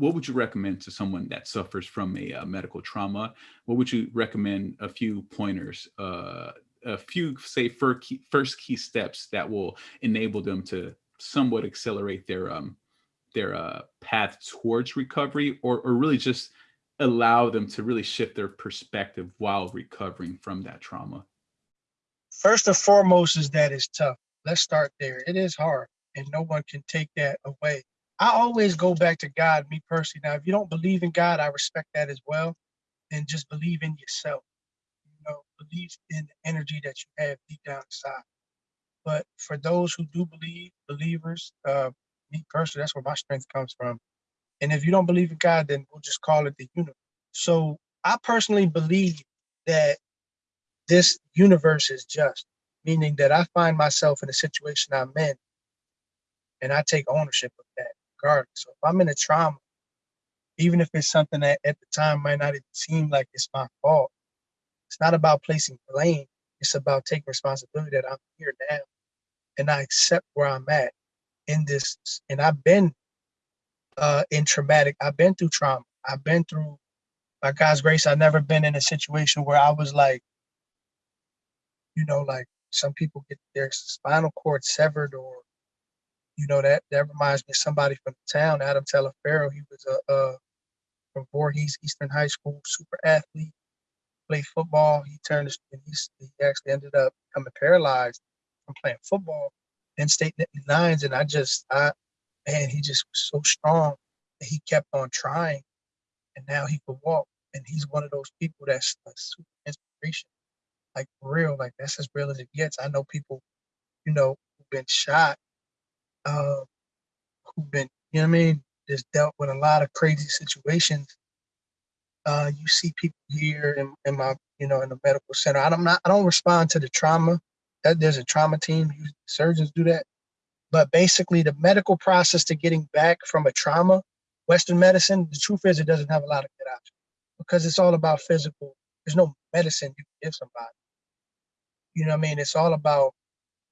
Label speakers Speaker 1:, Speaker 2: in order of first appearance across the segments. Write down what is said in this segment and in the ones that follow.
Speaker 1: what would you recommend to someone that suffers from a uh, medical trauma? What would you recommend a few pointers, uh, a few say first key, first key steps that will enable them to somewhat accelerate their um, their uh, path towards recovery or, or really just allow them to really shift their perspective while recovering from that trauma?
Speaker 2: First and foremost is that it's tough. Let's start there. It is hard and no one can take that away. I always go back to God, me personally. Now, if you don't believe in God, I respect that as well. And just believe in yourself. You know, believe in the energy that you have deep down inside. But for those who do believe, believers, uh, me personally, that's where my strength comes from. And if you don't believe in God, then we'll just call it the universe. So I personally believe that this universe is just, meaning that I find myself in a situation I'm in and I take ownership of regardless. So if I'm in a trauma, even if it's something that at the time might not even seem like it's my fault, it's not about placing blame. It's about taking responsibility that I'm here now and I accept where I'm at in this. And I've been uh, in traumatic, I've been through trauma. I've been through, by God's grace, I've never been in a situation where I was like, you know, like some people get their spinal cord severed or you know that that reminds me of somebody from the town, Adam Teleferro. He was a, a from Voorhees Eastern High School, super athlete, played football. He turned and he actually ended up becoming paralyzed from playing football in state nines. And I just, I man, he just was so strong. That he kept on trying, and now he could walk. And he's one of those people that's a super inspiration, like real, like that's as real as it gets. I know people, you know, who've been shot uh, who've been, you know what I mean, just dealt with a lot of crazy situations. Uh, you see people here in, in my, you know, in the medical center. I don't not, I don't respond to the trauma. That there's a trauma team. Surgeons do that. But basically, the medical process to getting back from a trauma, Western medicine, the truth is it doesn't have a lot of good options because it's all about physical. There's no medicine you can give somebody. You know what I mean? It's all about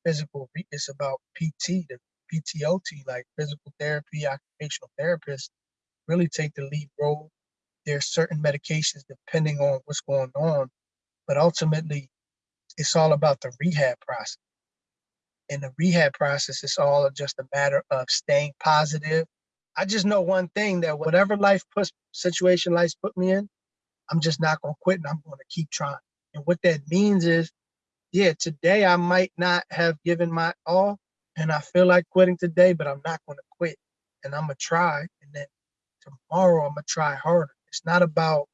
Speaker 2: physical. It's about PT, the PTOT, like physical therapy, occupational therapists, really take the lead role. There's certain medications depending on what's going on, but ultimately, it's all about the rehab process. In the rehab process, it's all just a matter of staying positive. I just know one thing that whatever life puts situation life put me in, I'm just not gonna quit and I'm gonna keep trying. And what that means is, yeah, today I might not have given my all, and I feel like quitting today, but I'm not going to quit. And I'm going to try. And then tomorrow, I'm going to try harder. It's not about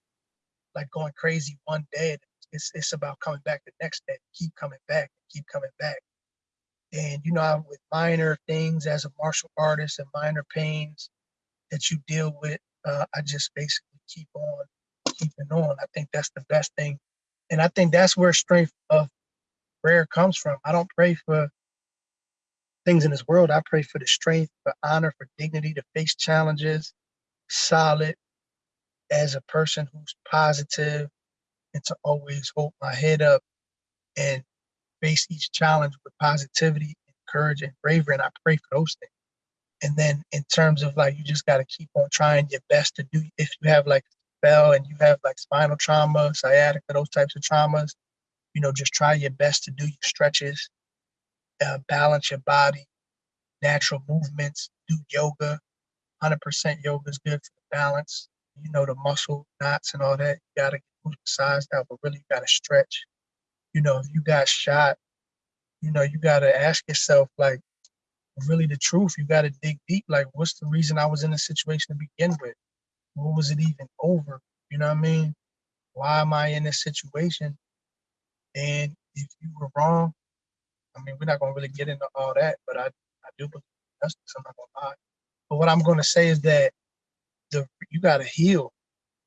Speaker 2: like going crazy one day. It's, it's about coming back the next day, keep coming back, keep coming back. And, you know, with minor things as a martial artist and minor pains that you deal with, uh, I just basically keep on keeping on. I think that's the best thing. And I think that's where strength of prayer comes from. I don't pray for things in this world. I pray for the strength, for honor, for dignity to face challenges, solid as a person who's positive, and to always hold my head up and face each challenge with positivity and courage and bravery. And I pray for those things. And then in terms of like, you just got to keep on trying your best to do, if you have like spell and you have like spinal trauma, sciatica, those types of traumas, you know, just try your best to do your stretches, uh, balance your body, natural movements, do yoga. 100% yoga is good for the balance. You know, the muscle knots and all that. You got to get sized out, but really you got to stretch. You know, if you got shot, you know, you got to ask yourself, like, really the truth. You got to dig deep. Like, what's the reason I was in this situation to begin with? What was it even over? You know what I mean? Why am I in this situation? And if you were wrong, I mean, we're not gonna really get into all that, but I, I do believe that's I'm not gonna lie. But what I'm gonna say is that the you gotta heal.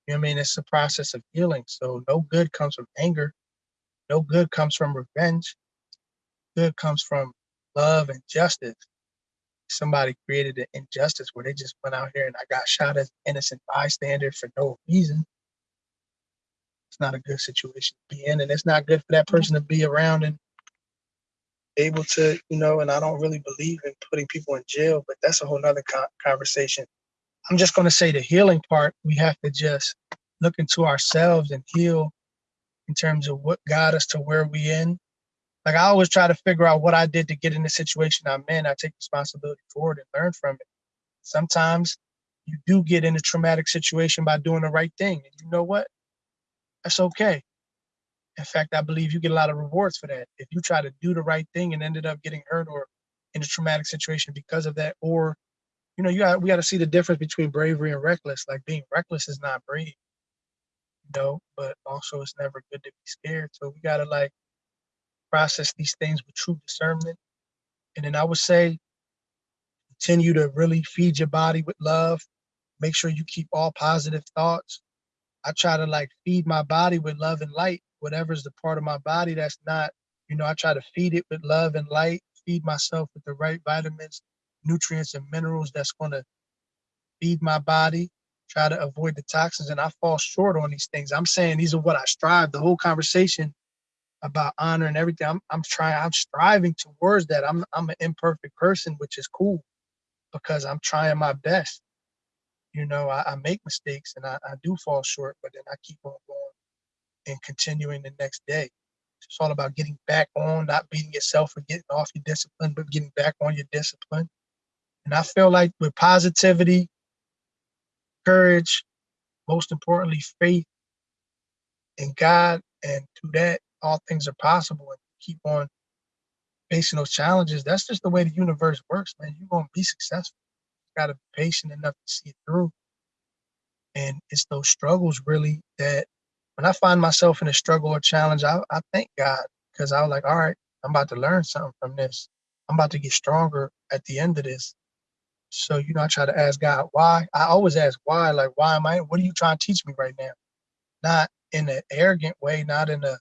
Speaker 2: You know what I mean? It's a process of healing. So no good comes from anger. No good comes from revenge. Good comes from love and justice. Somebody created an injustice where they just went out here and I got shot as an innocent bystander for no reason. It's not a good situation to be in, and it's not good for that person to be around and able to, you know, and I don't really believe in putting people in jail, but that's a whole nother co conversation. I'm just going to say the healing part, we have to just look into ourselves and heal in terms of what got us to where we in. Like I always try to figure out what I did to get in the situation I'm in. I take responsibility for it and learn from it. Sometimes you do get in a traumatic situation by doing the right thing. And you know what? That's okay. In fact, I believe you get a lot of rewards for that. If you try to do the right thing and ended up getting hurt or in a traumatic situation because of that, or you know, you got we got to see the difference between bravery and reckless. Like being reckless is not brave, you know, but also it's never good to be scared. So we gotta like process these things with true discernment. And then I would say continue to really feed your body with love. Make sure you keep all positive thoughts. I try to like feed my body with love and light. Whatever's the part of my body that's not, you know, I try to feed it with love and light, feed myself with the right vitamins, nutrients, and minerals that's going to feed my body, try to avoid the toxins. And I fall short on these things. I'm saying these are what I strive. The whole conversation about honor and everything. I'm, I'm trying, I'm striving towards that. I'm, I'm an imperfect person, which is cool because I'm trying my best. You know, I, I make mistakes and I, I do fall short, but then I keep on going and continuing the next day. It's all about getting back on, not beating yourself for getting off your discipline, but getting back on your discipline. And I feel like with positivity, courage, most importantly, faith in God, and through that, all things are possible. And keep on facing those challenges. That's just the way the universe works, man. You're gonna be successful. You gotta be patient enough to see it through. And it's those struggles really that when I find myself in a struggle or challenge, I, I thank God because I was like, all right, I'm about to learn something from this. I'm about to get stronger at the end of this. So, you know, I try to ask God why. I always ask why, like, why am I, what are you trying to teach me right now? Not in an arrogant way, not in a,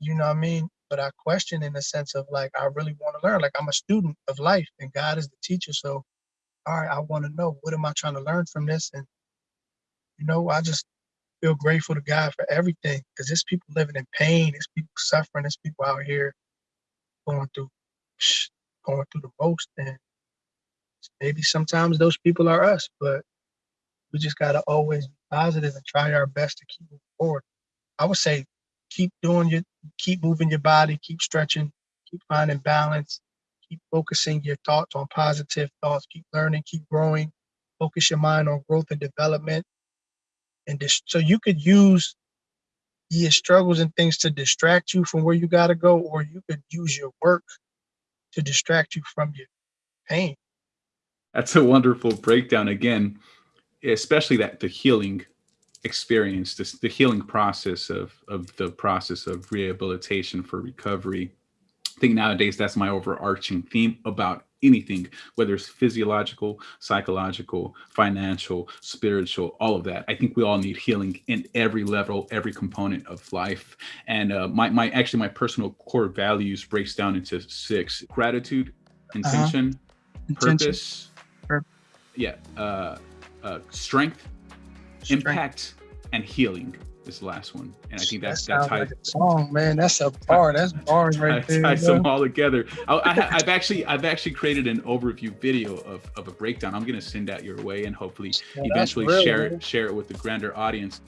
Speaker 2: you know what I mean? But I question in the sense of like, I really want to learn. Like, I'm a student of life and God is the teacher. So, all right, I want to know what am I trying to learn from this? And, you know, I just feel grateful to God for everything because there's people living in pain, there's people suffering, there's people out here going through going through the most. And maybe sometimes those people are us, but we just gotta always be positive and try our best to keep moving forward. I would say keep doing your keep moving your body, keep stretching, keep finding balance, keep focusing your thoughts on positive thoughts, keep learning, keep growing, focus your mind on growth and development. And so you could use your struggles and things to distract you from where you gotta go, or you could use your work to distract you from your pain.
Speaker 1: That's a wonderful breakdown again, especially that the healing experience, this, the healing process of, of the process of rehabilitation for recovery. I think nowadays that's my overarching theme about anything, whether it's physiological, psychological, financial, spiritual, all of that. I think we all need healing in every level, every component of life. And uh, my, my actually my personal core values breaks down into six: gratitude, intention, uh -huh.
Speaker 2: intention.
Speaker 1: purpose, yeah, uh, uh, strength, strength, impact, and healing is the last one. And I think that's
Speaker 2: that
Speaker 1: that's how
Speaker 2: like a song, man. That's a bar. That's bars right there.
Speaker 1: Ties them all together. I, have actually I've actually created an overview video of, of a breakdown. I'm gonna send that your way and hopefully yeah, eventually share it share it with the grander audience.